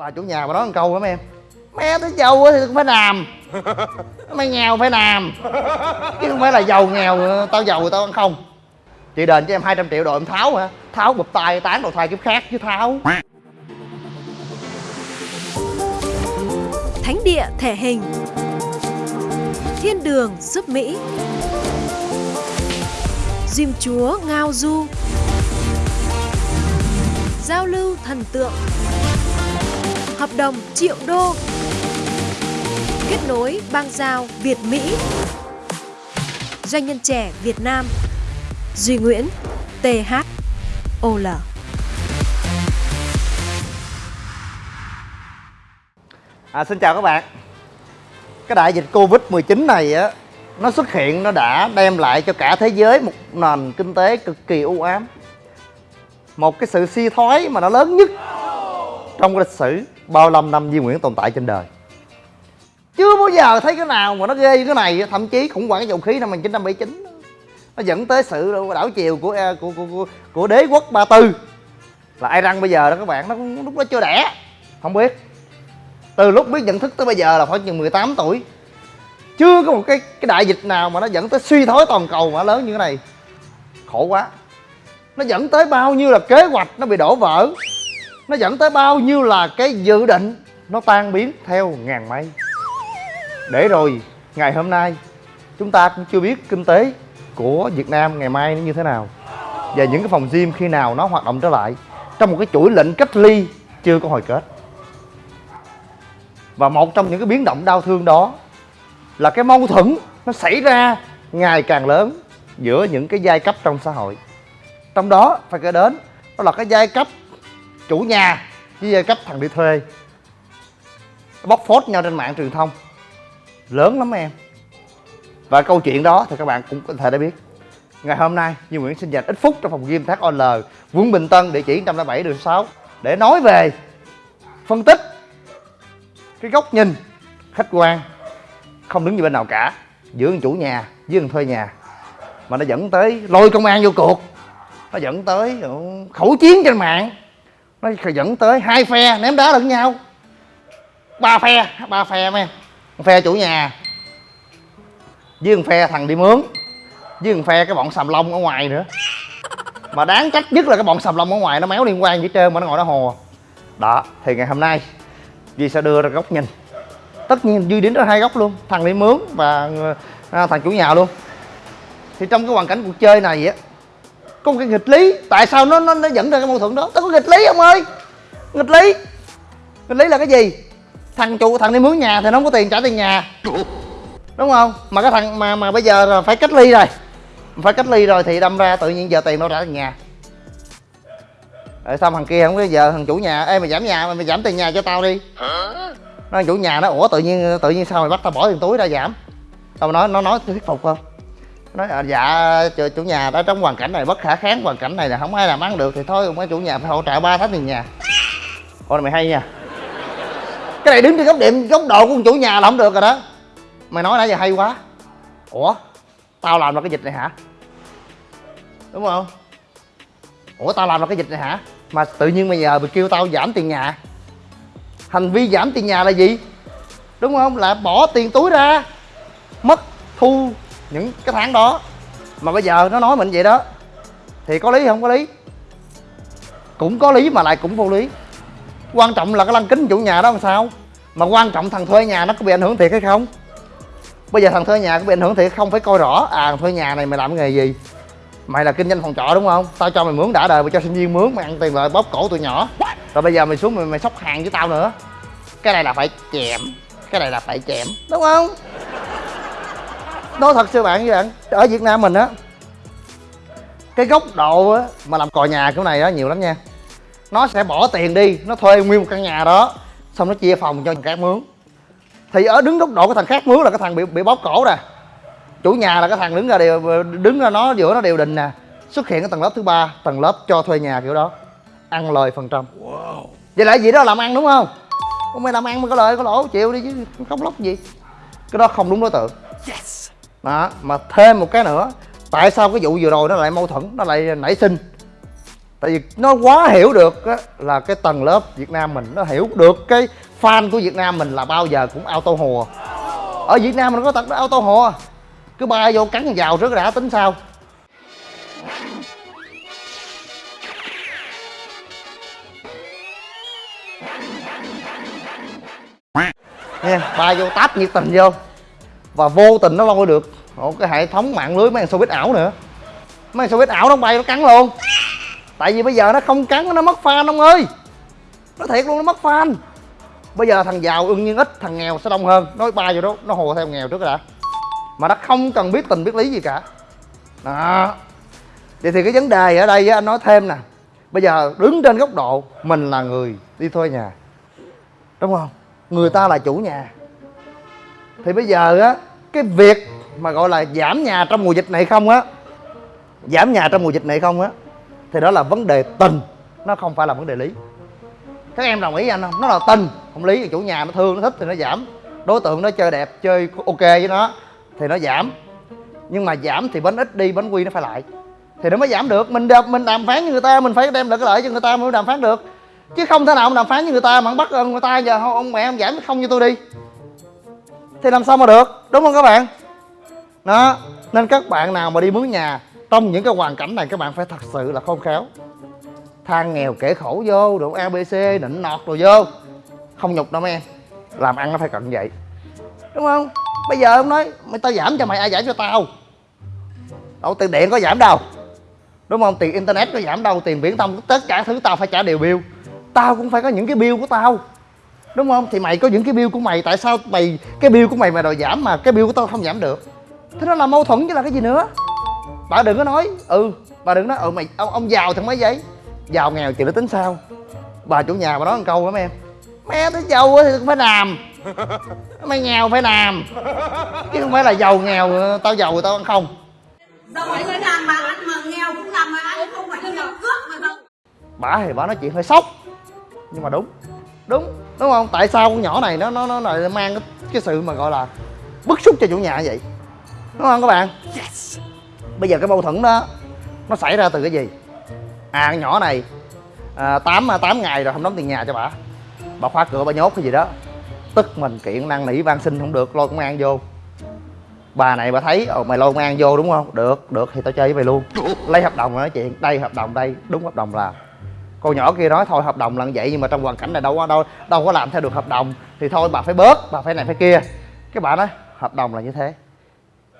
bà chủ nhà bà nói một câu lắm em. Mẹ tới giàu thì cũng phải làm. Mày nghèo phải làm. Chứ không phải là giàu nghèo, tao giàu tao ăn không. Chị đền cho em 200 triệu đội em tháo hả? Tháo bụp tay, tán đầu thai kiếp khác chứ tháo. Thánh địa thể hình. Thiên đường giúp Mỹ. Diêm chúa ngao du. Giao lưu thần tượng. Hợp đồng triệu đô. Kết nối bang giao Việt Mỹ. Doanh nhân trẻ Việt Nam. Duy Nguyễn THOL À, xin chào các bạn. Cái đại dịch Covid-19 này á Nó xuất hiện nó đã đem lại cho cả thế giới một nền kinh tế cực kỳ u ám. Một cái sự suy thoái mà nó lớn nhất Trong lịch sử bao lâm năm Di Nguyễn tồn tại trên đời. Chưa bao giờ thấy cái nào mà nó ghê như cái này Thậm chí khủng hoảng dầu khí năm 1979 Nó dẫn tới sự đảo chiều của à, của, của, của, của đế quốc Ba Tư. Là ai răng bây giờ đó các bạn Nó lúc đó chưa đẻ Không biết. Từ lúc biết nhận thức tới bây giờ là khoảng chừng 18 tuổi. Chưa có một cái cái đại dịch nào mà nó dẫn tới suy thoái toàn cầu mà lớn như cái này. Khổ quá. Nó dẫn tới bao nhiêu là kế hoạch nó bị đổ vỡ nó dẫn tới bao nhiêu là cái dự định nó tan biến theo ngàn mây. Để rồi, ngày hôm nay, chúng ta cũng chưa biết kinh tế của Việt Nam ngày mai nó như thế nào. Và những cái phòng gym khi nào nó hoạt động trở lại, trong một cái chuỗi lệnh cách ly chưa có hồi kết. Và một trong những cái biến động đau thương đó là cái mâu thuẫn nó xảy ra ngày càng lớn giữa những cái giai cấp trong xã hội. Trong đó phải kể đến, đó là cái giai cấp chủ nhà với giai cấp thằng đi thuê. Bóc phốt nhau trên mạng truyền thông. Lớn lắm em. Và câu chuyện đó thì các bạn cũng có thể đã biết. Ngày hôm nay, như Nguyễn xin dành ít phút trong phòng gym thác OL quận Bình Tân, địa chỉ 107 đường 6 để nói về phân tích cái góc nhìn khách quan, không đứng như bên nào cả, giữa chủ nhà với thằng thuê nhà. Mà nó dẫn tới lôi công an vô cuộc. Nó dẫn tới ờ, khẩu chiến trên mạng nó dẫn tới hai phe ném đá lẫn nhau. Ba phe ba phe mấy một phe chủ nhà. Với một phe thằng đi mướn. Với một phe cái bọn sầm lông ở ngoài nữa. Mà đáng trách nhất là cái bọn sầm lông ở ngoài nó méo liên quan gì trơn mà nó ngồi nó hồ. Đó thì ngày hôm nay Duy sẽ đưa ra góc nhìn. Tất nhiên Duy đến ra hai góc luôn Thằng đi mướn và à, thằng chủ nhà luôn. Thì trong cái hoàn cảnh cuộc chơi này á có một cái nghịch lý. Tại sao nó nó, nó dẫn ra cái mâu thuẫn đó? Nó có nghịch lý ông ơi. Nghịch lý. Nghịch lý là cái gì? Thằng chủ thằng đi mướn nhà thì nó không có tiền trả tiền nhà. Đúng không? Mà cái thằng mà mà bây giờ là phải cách ly rồi. Phải cách ly rồi thì đâm ra tự nhiên giờ tiền đâu trả tiền nhà. Rồi xong thằng kia không có giờ thằng chủ nhà? Ê mày giảm nhà mày, mày giảm tiền nhà cho tao đi. Nó chủ nhà nó ủa tự nhiên tự nhiên sao mày bắt tao bỏ tiền túi ra giảm? Tao nói nó nói thuyết phục không? Nói à, dạ chủ nhà đã trong hoàn cảnh này bất khả kháng hoàn cảnh này là không ai làm ăn được thì thôi mấy chủ nhà phải hỗ trợ ba tháng tiền nhà. Ôi mày hay nha. Cái này đứng trên góc điểm góc độ của chủ nhà là không được rồi đó. Mày nói nãy giờ hay quá. Ủa tao làm ra cái dịch này hả? Đúng không? Ủa tao làm ra cái dịch này hả? Mà tự nhiên bây giờ mày kêu tao giảm tiền nhà. Hành vi giảm tiền nhà là gì? Đúng không? Là bỏ tiền túi ra mất thu những cái tháng đó mà bây giờ nó nói mình vậy đó thì có lý không có lý? Cũng có lý mà lại cũng vô lý. Quan trọng là cái lăng kính chủ nhà đó làm sao? Mà quan trọng thằng thuê nhà nó có bị ảnh hưởng thiệt hay không? Bây giờ thằng thuê nhà có bị ảnh hưởng thiệt không phải coi rõ à thằng thuê nhà này mày làm cái nghề gì? Mày là kinh doanh phòng trọ đúng không? Tao cho mày mướn đã đời mày cho sinh viên mướn mày ăn tiền lợi bóp cổ tụi nhỏ. Rồi bây giờ mày xuống mày, mày sóc hàng với tao nữa. Cái này là phải chèm cái này là phải chèm đúng không? Nói thật sư bạn với bạn ở việt nam mình á cái góc độ á mà làm cò nhà kiểu này á nhiều lắm nha. Nó sẽ bỏ tiền đi nó thuê nguyên một căn nhà đó xong nó chia phòng cho thằng khác mướn. Thì ở đứng góc độ cái thằng khác mướn là cái thằng bị bị bóp cổ nè. Chủ nhà là cái thằng đứng ra đều đứng ra nó giữa nó đều đình nè. Xuất hiện cái tầng lớp thứ ba tầng lớp cho thuê nhà kiểu đó. Ăn lời phần trăm. Wow. vậy là gì đó làm ăn đúng không? Không phải làm ăn mà có lời có lỗ chịu đi chứ khóc lóc gì. Cái đó không đúng đối tượng. Yes đó mà thêm một cái nữa tại sao cái vụ vừa rồi nó lại mâu thuẫn nó lại nảy sinh? Tại vì nó quá hiểu được á, là cái tầng lớp Việt Nam mình nó hiểu được cái fan của Việt Nam mình là bao giờ cũng auto hùa ở Việt Nam mình có tật auto hùa cứ bay vô cắn vào trước đã tính sao? Nha bay vô táp nhiệt tình vô và vô tình nó lôi được một cái hệ thống mạng lưới mấy thằng showbiz ảo nữa. Mấy thằng showbiz ảo nó bay nó cắn luôn. Tại vì bây giờ nó không cắn, nó mất fan ông ơi. Nó thiệt luôn, nó mất fan. Bây giờ thằng giàu ưng nhiên ít thằng nghèo sẽ đông hơn. Nói bay vô đó, nó hồ theo nghèo trước đã mà nó không cần biết tình, biết lý gì cả. Đó. Vậy thì cái vấn đề ở đây anh nói thêm nè. Bây giờ đứng trên góc độ, mình là người đi thuê nhà. Đúng không? Người ta là chủ nhà thì bây giờ á cái việc mà gọi là giảm nhà trong mùa dịch này không á giảm nhà trong mùa dịch này không á thì đó là vấn đề tình nó không phải là vấn đề lý. Các em đồng ý với anh không? Nó là tình không lý. Chủ nhà nó thương nó thích thì nó giảm. Đối tượng nó chơi đẹp chơi ok với nó thì nó giảm. Nhưng mà giảm thì bánh ít đi bánh quy nó phải lại. Thì nó mới giảm được. Mình đàm, mình đàm phán với người ta mình phải đem lại cái lợi cho người ta mới đàm phán được. Chứ không thể nào ông đàm phán với người ta mà ông bắt người ta giờ không ông mẹ ông giảm không cho tôi đi thì làm sao mà được? Đúng không các bạn? Đó, nên các bạn nào mà đi mướn nhà, trong những cái hoàn cảnh này các bạn phải thật sự là khôn khéo. Than nghèo kể khổ vô, đồ abc nịnh nọt rồi vô. Không nhục đâu mấy em. Làm ăn nó phải cận vậy. Đúng không? Bây giờ ông nói, mày tao giảm cho mày, ai giảm cho tao? Đâu, tiền điện có giảm đâu. Đúng không? Tiền internet có giảm đâu, tiền viễn thông, tất cả thứ tao phải trả đều bill. Tao cũng phải có những cái bill của tao đúng không? Thì mày có những cái bill của mày tại sao mày cái bill của mày mà đòi giảm mà cái bill của tao không giảm được? Thế nó là mâu thuẫn chứ là cái gì nữa? Bà đừng có nói ừ bà đừng nói ừ mày ông ông giàu thì mấy giấy giàu nghèo chuyện nó tính sao? Bà chủ nhà bà nói một câu lắm em mẹ tới giàu thì cũng phải làm. Mày nghèo phải làm. Chứ không phải là giàu nghèo tao giàu rồi tao ăn không. Giàu ấy mới làm mà ăn mà nghèo cũng làm mà ăn không phải nghèo cướp mà giàu. Bà thì bà nói chuyện hơi sốc. Nhưng mà đúng đúng đúng không? Tại sao con nhỏ này nó nó nó lại mang cái, cái sự mà gọi là bức xúc cho chủ nhà vậy? Đúng không các bạn? Bây giờ cái mâu thuẫn đó nó xảy ra từ cái gì? À con nhỏ này à, 8, 8 ngày rồi không đóng tiền nhà cho bà. Bà khóa cửa bà nhốt cái gì đó. Tức mình kiện năn nỉ van xin không được lôi công an vô. Bà này bà thấy ồ mày lôi công an vô đúng không? Được được thì tao chơi với mày luôn. Lấy hợp đồng nói chuyện đây hợp đồng đây đúng hợp đồng là cô nhỏ kia nói thôi hợp đồng là như vậy nhưng mà trong hoàn cảnh này đâu có đâu đâu có làm theo được hợp đồng. Thì thôi bà phải bớt bà phải này phải kia. Cái bà nói hợp đồng là như thế.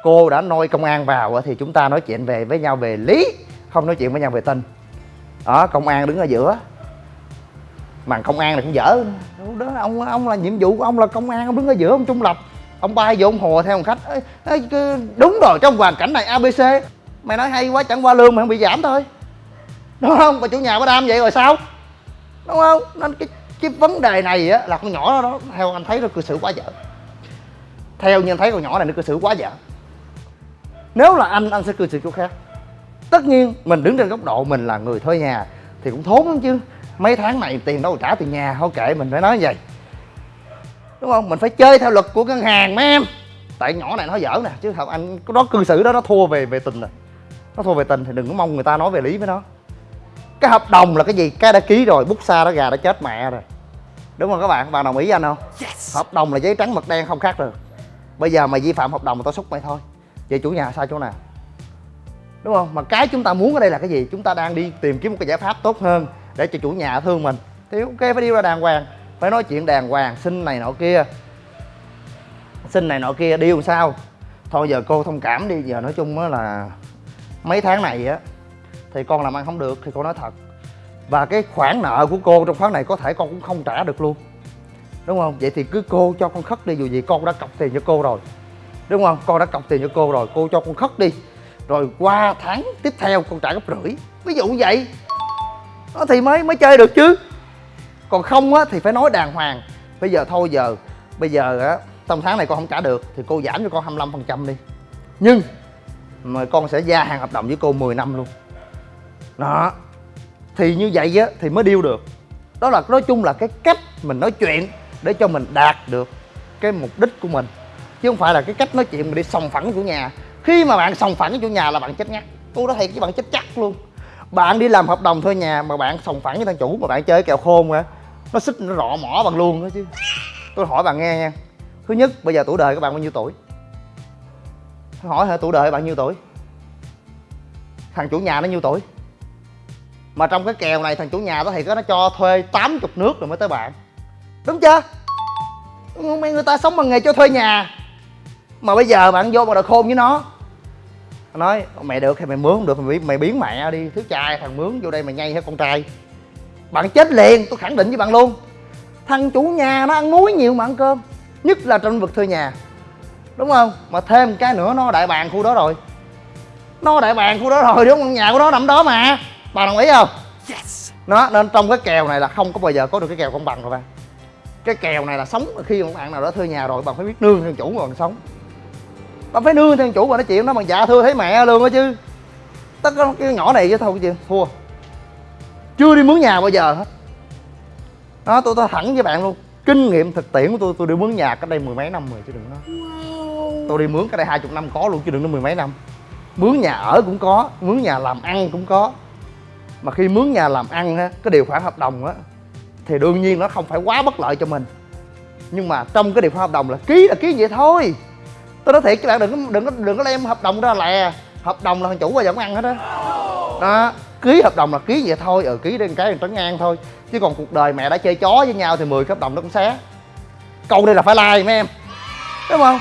Cô đã nôi công an vào thì chúng ta nói chuyện về với nhau về lý không nói chuyện với nhau về tin đó công an đứng ở giữa. Mà công an này cũng dở. Đó ông ông là nhiệm vụ của ông là công an ông đứng ở giữa ông trung lập. Ông bay vô ông hồ theo một khách ê, đúng rồi trong hoàn cảnh này abc mày nói hay quá chẳng qua lương mày không bị giảm thôi đúng không? Và chủ nhà có đam vậy rồi sao? Đúng không? Nên cái cái vấn đề này á là con nhỏ đó, đó theo anh thấy nó cư xử quá dở. Theo như anh thấy con nhỏ này nó cư xử quá dở. Nếu là anh anh sẽ cư xử chỗ khác. Tất nhiên mình đứng trên góc độ mình là người thuê nhà thì cũng thốn lắm chứ. Mấy tháng này tiền đâu trả tiền nhà thôi kệ mình phải nói như vậy. Đúng không? Mình phải chơi theo luật của ngân hàng mấy em. Tại nhỏ này nó dở nè chứ thật anh đó cư xử đó nó thua về về tình rồi nó thua về tình thì đừng có mong người ta nói về lý với nó cái hợp đồng là cái gì? Cái đã ký rồi bút xa đó gà đã chết mẹ rồi. Đúng không các bạn? Bạn đồng ý với anh không? Hợp đồng là giấy trắng mực đen không khác được. Bây giờ mày vi phạm hợp đồng mà tao xúc mày thôi. Vậy chủ nhà sai chỗ nào? Đúng không? Mà cái chúng ta muốn ở đây là cái gì? Chúng ta đang đi tìm kiếm một cái giải pháp tốt hơn để cho chủ nhà thương mình. Thì ok phải đi ra đàng hoàng. Phải nói chuyện đàng hoàng xin này nọ kia. Xin này nọ kia điêu sao? Thôi giờ cô thông cảm đi giờ nói chung á là mấy tháng này á thì con làm ăn không được, thì cô nói thật. Và cái khoản nợ của cô trong tháng này có thể con cũng không trả được luôn. Đúng không? Vậy thì cứ cô cho con khất đi, dù gì con đã cọc tiền cho cô rồi. Đúng không? Con đã cọc tiền cho cô rồi, cô cho con khất đi. Rồi qua tháng tiếp theo con trả gấp rưỡi. Ví dụ vậy. Nó thì mới mới chơi được chứ. Còn không á, thì phải nói đàng hoàng. Bây giờ thôi giờ, bây giờ á, trong tháng này con không trả được, thì cô giảm cho con 25 phần trăm đi. Nhưng mà con sẽ gia hạn hợp đồng với cô 10 năm luôn đó. Thì như vậy á, thì mới điêu được. Đó là, nói chung là cái cách mình nói chuyện để cho mình đạt được cái mục đích của mình. Chứ không phải là cái cách nói chuyện mình đi sòng phẳng chủ nhà. Khi mà bạn sòng phẳng chủ nhà là bạn chết ngắt. Tôi nói thiệt với bạn chết chắc luôn. Bạn đi làm hợp đồng thuê nhà mà bạn sòng phẳng với thằng chủ mà bạn chơi kèo khôn á, nó xích, nó rọ mỏ bằng luôn đó chứ. Tôi hỏi bạn nghe nha. Thứ nhất, bây giờ tuổi đời các bạn bao nhiêu tuổi? Hỏi hả, tuổi đời bạn nhiêu tuổi? Thằng chủ nhà nó nhiêu tuổi? Mà trong cái kèo này thằng chủ nhà đó thì có nó cho thuê 80 nước rồi mới tới bạn. Đúng chưa? Mấy người ta sống bằng nghề cho thuê nhà. Mà bây giờ bạn vô mà đòi khôn với nó. Nói mẹ được thì mày mướn không được mày, mày biến mẹ đi. Thứ trai thằng mướn vô đây mày nhây hết con trai. Bạn chết liền tôi khẳng định với bạn luôn. Thằng chủ nhà nó ăn muối nhiều mà ăn cơm nhất là trong vực thuê nhà. Đúng không? Mà thêm cái nữa nó đại bàn khu đó rồi. Nó đại bàn khu đó rồi đúng không? Nhà của nó nằm đó mà bà đồng ý không? Yes. nó nên trong cái kèo này là không có bao giờ có được cái kèo công bằng rồi bạn cái kèo này là sống khi một bạn nào đó thuê nhà rồi bạn phải biết nương theo chủ mà bạn sống. Bạn phải nương theo chủ mà nói chuyện nó bằng dạ thưa thấy mẹ luôn đó chứ. Tất cả cái nhỏ này chứ thôi chứ thua. Chưa đi mướn nhà bao giờ hết. Đó tôi tôi thẳng với bạn luôn. Kinh nghiệm thực tiễn của tôi tôi đi mướn nhà cách đây mười mấy năm rồi chứ đừng nói. Tôi đi mướn cái đây hai chục năm có luôn chứ đừng nói mười mấy năm. Mướn nhà ở cũng có mướn nhà làm ăn cũng có mà khi mướn nhà làm ăn á, cái điều khoản hợp đồng á, thì đương nhiên nó không phải quá bất lợi cho mình. Nhưng mà trong cái điều khoản hợp đồng là ký là ký vậy thôi. Tôi nói thiệt các bạn, đừng có đừng có đừng có đem hợp đồng ra lè. Hợp đồng là thằng chủ qua giờ ăn hết á. Đó. đó ký hợp đồng là ký vậy thôi ừ ký đến cái trấn ngang thôi. Chứ còn cuộc đời mẹ đã chơi chó với nhau thì 10 hợp đồng nó cũng xé. Câu đây là phải like mấy em, đúng không?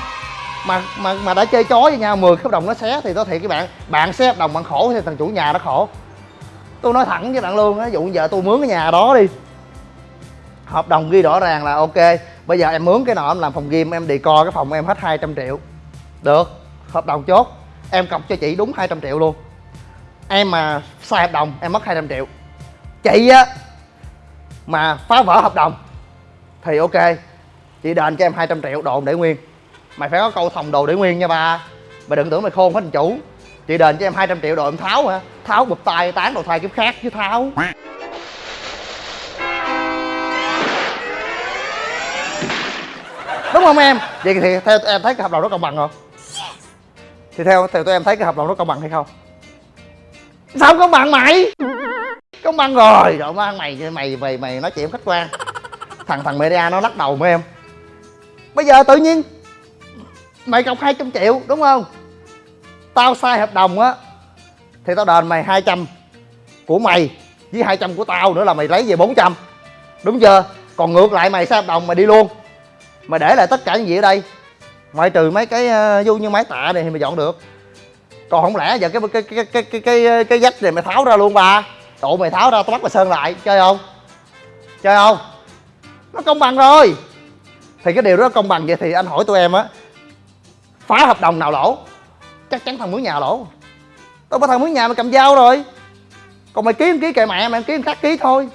Mà mà mà đã chơi chó với nhau 10 hợp đồng nó xé thì tôi thiệt các bạn bạn xé hợp đồng bạn khổ thì thằng chủ nhà nó khổ tôi nói thẳng với bạn luôn á dụ giờ tôi mướn cái nhà đó đi. Hợp đồng ghi rõ ràng là ok. Bây giờ em mướn cái nọ, em làm phòng gym, em đi co cái phòng em hết 200 triệu. Được, hợp đồng chốt. Em cọc cho chị đúng 200 triệu luôn. Em mà sai hợp đồng, em mất 200 triệu. Chị á, mà phá vỡ hợp đồng thì ok. Chị đền cho em 200 triệu, đồn để nguyên. Mày phải có câu thòng đồ để nguyên nha ba. Mày đừng tưởng mày khôn hết thằng chủ chị đền cho em 200 triệu đồ em tháo hả? Tháo bụp tay tán đồ thai kiếp khác chứ tháo. Đúng không em? Vậy thì theo em thấy cái hợp đồng đó công bằng không? Thì theo theo tụi em thấy cái hợp đồng đó công bằng hay không? Sao không công bằng mày? Công bằng rồi. Rồi má mày mày mày mày nói chuyện khách quan. Thằng thằng media nó lắc đầu mấy em. Bây giờ tự nhiên mày cọc 200 triệu đúng không tao sai hợp đồng á, thì tao đền mày 200 của mày với 200 của tao nữa là mày lấy về 400 đúng chưa? Còn ngược lại mày sai hợp đồng mày đi luôn. Mày để lại tất cả những gì ở đây. Ngoại trừ mấy cái ờ, vô như máy tạ này thì mày dọn được. Còn không lẽ giờ cái cái cái cái cái cái cái dách này mày tháo ra luôn ba? Tụi mày tháo ra, tao bắt mày sơn lại. Chơi không? Chơi không? Nó công bằng rồi. Thì cái điều đó công bằng vậy thì anh hỏi tụi em á, phá hợp đồng nào lỗ? Chắc chắn thằng mướn nhà lỗ tao có thằng mướn nhà mày cầm dao rồi. Còn mày ký ký kệ mẹ mày ký khác ký thôi.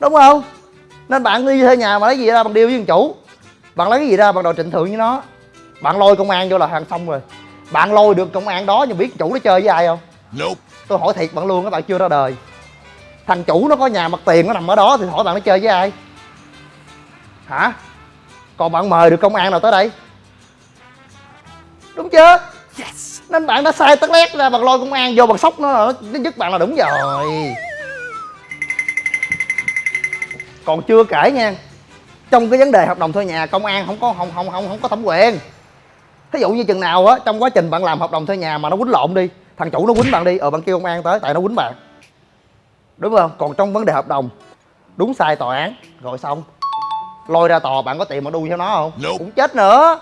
Đúng không? Nên bạn đi thuê nhà mà lấy gì ra bằng điều với thằng chủ. Bạn lấy cái gì ra bạn đòi trịnh thượng với nó. Bạn lôi công an vô là hàng xong rồi. Bạn lôi được công an đó nhưng biết chủ nó chơi với ai không? Nope. tôi hỏi thiệt bạn luôn các bạn chưa ra đời. Thằng chủ nó có nhà mặt tiền nó nằm ở đó thì hỏi bạn nó chơi với ai? Hả? Còn bạn mời được công an nào tới đây? Đúng chưa yes. nên bạn đã sai tất lét ra bạn lôi công an vô bằng sốc nó nó dứt bạn là đúng rồi. Còn chưa kể nha trong cái vấn đề hợp đồng thuê nhà công an không có không không không không có thẩm quyền. Thí dụ như chừng nào á trong quá trình bạn làm hợp đồng thuê nhà mà nó quýnh lộn đi thằng chủ nó quýnh bạn đi ờ bạn kêu công an tới tại nó quýnh bạn. Đúng không? Còn trong vấn đề hợp đồng đúng sai tòa án rồi xong. Lôi ra tòa bạn có tiền mà đu cho nó không? Nope. cũng chết nữa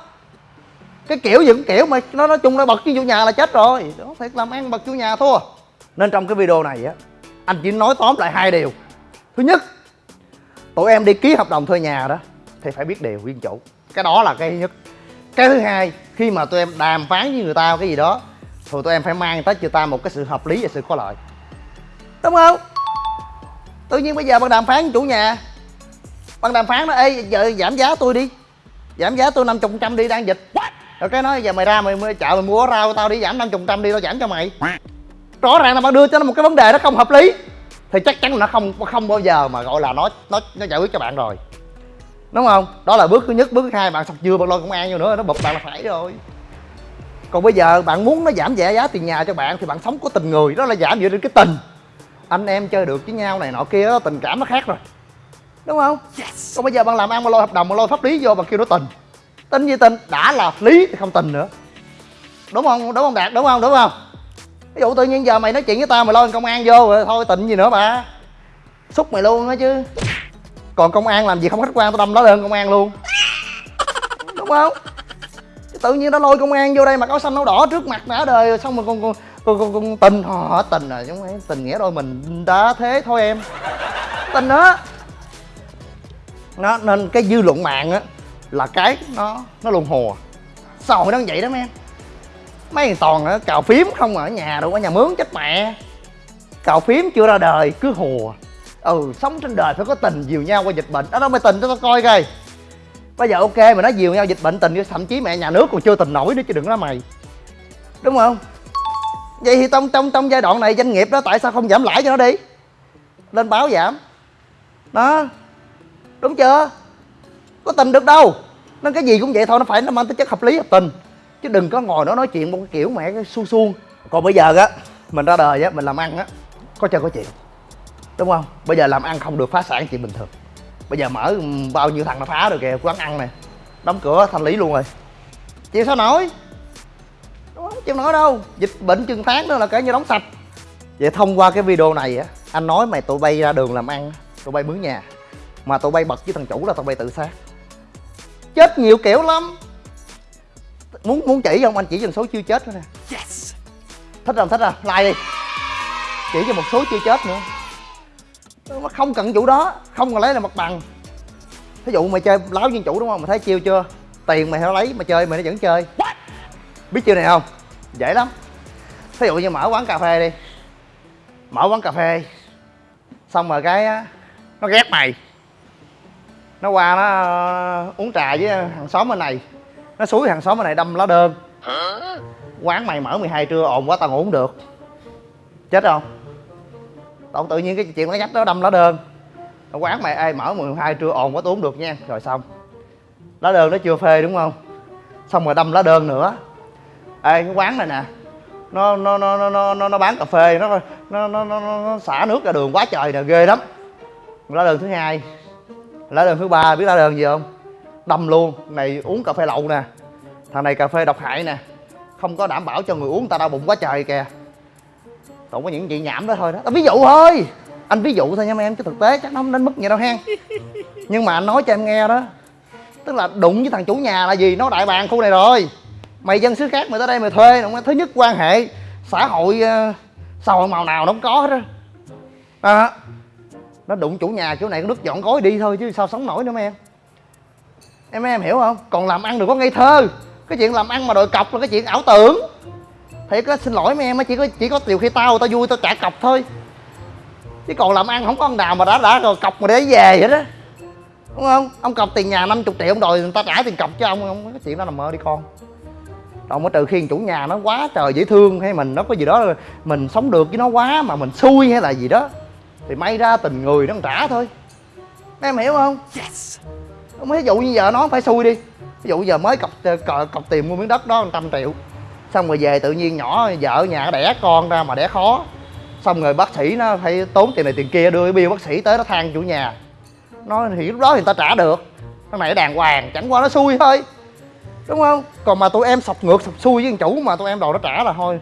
cái kiểu gì cũng kiểu mà, nó nói chung nó bật với chủ nhà là chết rồi. Đó thiệt làm ăn bật chủ nhà thua nên trong cái video này á, anh chỉ nói tóm lại hai điều. Thứ nhất, tụi em đi ký hợp đồng thuê nhà đó thì phải biết điều nguyên chủ. Cái đó là cái thứ nhất. Cái thứ hai, khi mà tụi em đàm phán với người ta cái gì đó, thì tụi em phải mang tới cho ta một cái sự hợp lý và sự có lợi. Đúng không? Tự nhiên bây giờ bạn đàm phán với chủ nhà. Bạn đàm phán nó ê, giờ giảm giá tôi đi. Giảm giá tôi năm chục trăm đi, đang dịch rồi cái nói giờ mày ra mày, chợ mày mua rau tao đi giảm năm chục trăm đi tao giảm cho mày. Rõ ràng là bạn đưa cho nó một cái vấn đề nó không hợp lý. Thì chắc chắn là nó không không bao giờ mà gọi là nó nó nó giải quyết cho bạn rồi. Đúng không? Đó là bước thứ nhất. Bước thứ hai bạn sọc dưa bạn lôi công an vô nữa nó bụp bạn là phải rồi. Còn bây giờ bạn muốn nó giảm nhẹ giá tiền nhà cho bạn thì bạn sống có tình người đó là giảm dựa trên cái tình. Anh em chơi được với nhau này nọ kia đó, tình cảm nó khác rồi. Đúng không? Yes. còn bây giờ bạn làm ăn mà lôi hợp đồng mà lôi pháp lý vô bằng kêu nó tình tin gì tình đã là lý thì không tình nữa. Đúng không? Đúng không đạt? Đúng không? Đúng không? Ví dụ tự nhiên giờ mày nói chuyện với tao mày lôi công an vô rồi thôi tình gì nữa bà. Xúc mày luôn á chứ. Còn công an làm gì không khách quan tao đâm nó lên công an luôn. Đúng không? Tự nhiên nó lôi công an vô đây mặc áo xanh áo đỏ trước mặt đã đời xong rồi con con con, con, con tình. Họ tình rồi chúng ấy tình nghĩa đôi mình đã thế thôi em. Tình đó nó nên cái dư luận mạng á là cái nó nó luôn hùa à? xã hội nó vậy đó mấy em? Mấy thằng toàn á cào phím không à, ở nhà đâu, ở nhà mướn chết mẹ. Cào phím chưa ra đời, cứ hùa à. ừ sống trên đời phải có tình, dìu nhau qua dịch bệnh. Đó đâu mày tình cho tao coi coi. Bây giờ ok mà nói dìu nhau dịch bệnh tình thậm chí mẹ nhà nước còn chưa tình nổi nữa chứ đừng nói mày. Đúng không? Vậy thì trong trong trong giai đoạn này doanh nghiệp đó tại sao không giảm lãi cho nó đi? Lên báo giảm. Đó. Đúng chưa? Có tình được đâu. Nên cái gì cũng vậy thôi, nó phải nó mang tính chất hợp lý, hợp tình. Chứ đừng có ngồi nó nói chuyện một cái kiểu mẹ cái su suông còn bây giờ á, mình ra đời á, mình làm ăn á, có chơi có chuyện đúng không? Bây giờ làm ăn không được phá sản chuyện bình thường. Bây giờ mở ừ, bao nhiêu thằng nó phá rồi kìa, quán ăn này, đóng cửa, thanh lý luôn rồi. Chịu sao nổi? Đúng không? Chịu nổi đâu. Dịch bệnh chừng tháng nữa là kể như đóng sạch. Vậy thông qua cái video này á, anh nói mày tụi bay ra đường làm ăn, tụi bay mướn nhà. Mà tụi bay bật với thằng chủ là tụi bay tự sát chết nhiều kiểu lắm. Muốn muốn chỉ không anh chỉ cho số chưa chết thôi nè. Yes. thích không? Thích không? Like đi. Chỉ cho một số chưa chết nữa. Nó không cần vụ đó. Không cần lấy là mặt bằng. Thí dụ mày chơi láo viên chủ đúng không? Mày thấy chiêu chưa? Tiền mày phải lấy mà chơi mày nó vẫn chơi. Biết chiêu này không? Dễ lắm. Thí dụ như mở quán cà phê đi. Mở quán cà phê. Xong rồi cái nó ghét mày nó qua nó ờ, uống trà với hàng xóm bên này. Nó xúi hàng xóm bên này đâm lá đơn. Quán mày mở 12 trưa ồn quá tao ngủ không được. Chết không? Tao tự nhiên cái chuyện nó nhắc đó đâm lá đơn. Quán mày ai mở 12 trưa ồn quá tôi uống được nha. Rồi xong. Lá đơn nó chưa phê đúng không? Xong rồi đâm lá đơn nữa. Ê cái quán này nè. Nó nó nó nó nó nó, nó bán cà phê nó nó, nó nó nó xả nước ra đường quá trời nè ghê lắm. Lá đơn thứ hai lá đơn thứ ba biết lá đơn gì không? Đâm luôn. Này uống cà phê lậu nè. Thằng này cà phê độc hại nè. Không có đảm bảo cho người uống ta đau bụng quá trời kìa. Tụng có những chuyện nhảm đó thôi đó. Ví dụ thôi. Anh ví dụ thôi nha mấy em chứ thực tế chắc nó không đến mức vậy đâu hen. Nhưng mà anh nói cho em nghe đó. Tức là đụng với thằng chủ nhà là gì? Nó đại bàng khu này rồi. Mày dân xứ khác mày tới đây mày thuê. Thứ nhất quan hệ xã hội uh, xã hội màu nào nó không có hết á. À, nó đụng chủ nhà chỗ này, nó đứt dọn gói đi thôi chứ sao sống nổi nữa mấy em em em hiểu không? Còn làm ăn đừng có ngây thơ. Cái chuyện làm ăn mà đòi cọc là cái chuyện ảo tưởng. Thì có xin lỗi mấy em chỉ có chỉ có điều khi tao tao vui tao trả cọc thôi. Chứ còn làm ăn không có ông nào mà đã đã rồi cọc mà để về vậy đó. Đúng không? Ông cọc tiền nhà 50 triệu, ông đòi người ta trả tiền cọc cho ông không cái chuyện đó là mơ đi con. Còn mới trừ khi chủ nhà nó quá trời dễ thương hay mình, nó có gì đó mình sống được với nó quá mà mình xui hay là gì đó thì may ra tình người nó trả thôi. Em hiểu không? Yes. Ví dụ như giờ nó phải xui đi. Ví dụ giờ mới cọc cọc, cọc tiền mua miếng đất đó trăm triệu. Xong rồi về tự nhiên nhỏ vợ nhà đẻ con ra mà đẻ khó. Xong rồi bác sĩ nó phải tốn tiền này tiền kia đưa cái bill bác sĩ tới nó than chủ nhà. Nó thì lúc đó thì người ta trả được. Cái này đàng hoàng chẳng qua nó xui thôi. Đúng không? Còn mà tụi em sọc ngược sọc xui với chủ mà tụi em đồ nó trả là thôi.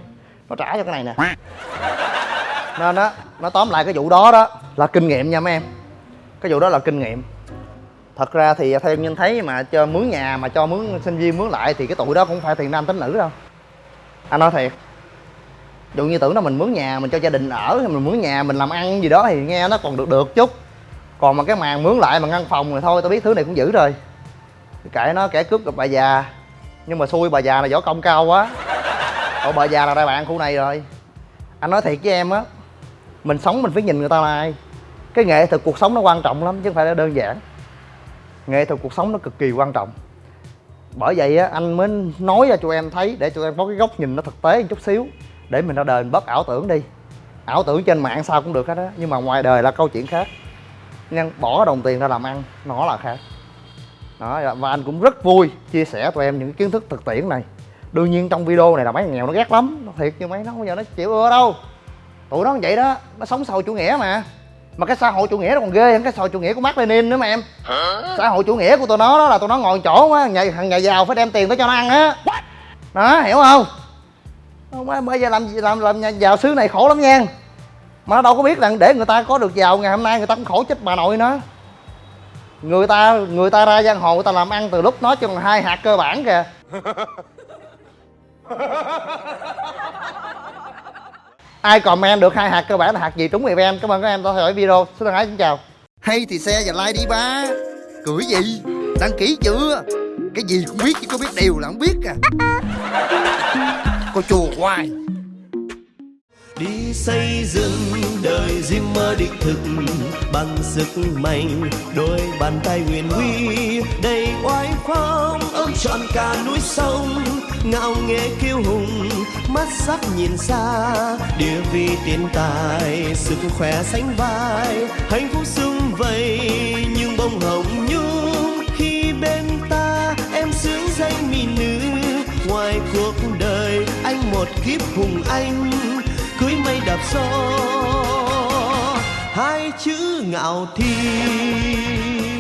Nó trả cho cái này nè nên đó nó tóm lại cái vụ đó đó là kinh nghiệm nha mấy em. Cái vụ đó là kinh nghiệm. Thật ra thì theo nhân thấy mà cho mướn nhà, mà cho mướn sinh viên mướn lại thì cái tụi đó cũng phải tiền nam tính nữ đâu. Anh nói thiệt. Dụ như tưởng là mình mướn nhà, mình cho gia đình ở, hay mình mướn nhà, mình làm ăn gì đó thì nghe nó còn được được chút. Còn mà cái màn mướn lại mà ngăn phòng rồi thôi, tao biết thứ này cũng dữ rồi. Kệ nó kẻ cướp gặp bà già. Nhưng mà xui, bà già là võ công cao quá. Ủa, bà già là đại bạn khu này rồi. Anh nói thiệt với em á mình sống mình phải nhìn người ta là ai. Cái nghệ thuật cuộc sống nó quan trọng lắm, chứ không phải là đơn giản. Nghệ thuật cuộc sống nó cực kỳ quan trọng. Bởi vậy á, anh mới nói ra cho em thấy, để cho em có cái góc nhìn nó thực tế một chút xíu, để mình ra đời mình bớt ảo tưởng đi. Ảo tưởng trên mạng sao cũng được hết á, nhưng mà ngoài đời là câu chuyện khác. Nhưng bỏ đồng tiền ra làm ăn, nó là khác. Đó, và anh cũng rất vui chia sẻ tụi em những kiến thức thực tiễn này. Đương nhiên trong video này là mấy thằng nghèo nó ghét lắm, nó thiệt, nhưng mấy nó bây giờ nó chịu ưa đâu tụi nó vậy đó nó sống xã hội chủ nghĩa mà. Mà cái xã hội chủ nghĩa nó còn ghê hơn cái xã hội chủ nghĩa của Mark Lenin nữa mà em. Xã hội chủ nghĩa của tụi nó đó là tụi nó ngồi chỗ á nhà thằng nhà giàu phải đem tiền tới cho nó ăn á. Đó hiểu không? Không bây giờ làm làm làm nhà giàu xứ này khổ lắm nha. Mà nó đâu có biết rằng để người ta có được giàu ngày hôm nay người ta cũng khổ chết bà nội nữa người ta người ta ra giang hồ người ta làm ăn từ lúc nói chừng hai hạt cơ bản kìa ai comment được hai hạt cơ bản là hạt gì trúng người em cảm ơn các em đã theo dõi video. Xin thân ái xin chào. Hay thì xe và like đi ba. Cười gì? Đăng ký chưa? Cái gì cũng biết chứ có biết điều là không biết à. Cô chùa hoài. Đi xây dựng đời riêng mơ đích thực bằng sức mạnh đôi bàn tay huyền huy đầy oai phong ôm trọn cả núi sông ngạo nghễ kiêu hùng, mắt sắc nhìn xa. Địa vị tiền tài, sức khỏe sánh vai. Hạnh phúc sum vầy, nhưng bông hồng nhung. Khi bên ta, em sướng danh mỹ nữ. Ngoài cuộc đời, anh một kiếp hùng anh. Cưới mây đạp gió, hai chữ ngạo thiên